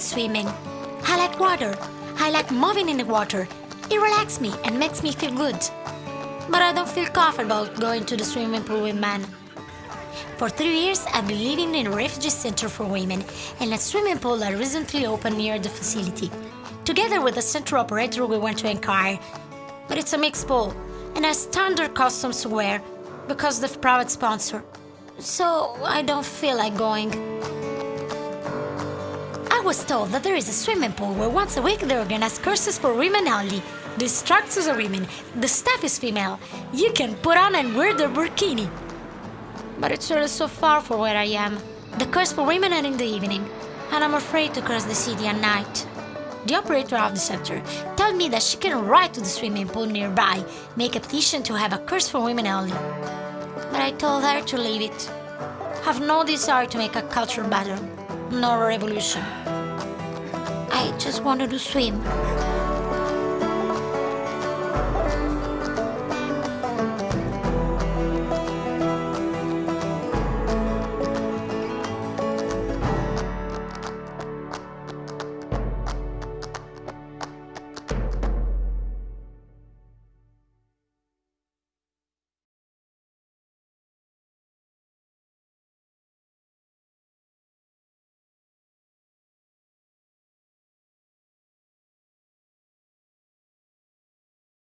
swimming. I like water. I like moving in the water. It relaxes me and makes me feel good. But I don't feel comfortable going to the swimming pool with men. For three years, I've been living in a refugee center for women and a swimming pool that recently opened near the facility. Together with the center operator, we went to inquire. But it's a mixed pool and has standard costumes to wear because the private sponsor. So I don't feel like going. Was told that there is a swimming pool where once a week they organize courses for women only. The instructors are women, the staff is female. You can put on and wear the burkini. But it's really so far from where I am. The course for women are in the evening, and I'm afraid to cross the city at night. The operator of the center told me that she can ride to the swimming pool nearby, make a petition to have a course for women only. But I told her to leave it. Have no desire to make a culture better, nor a revolution. I just wanted to swim.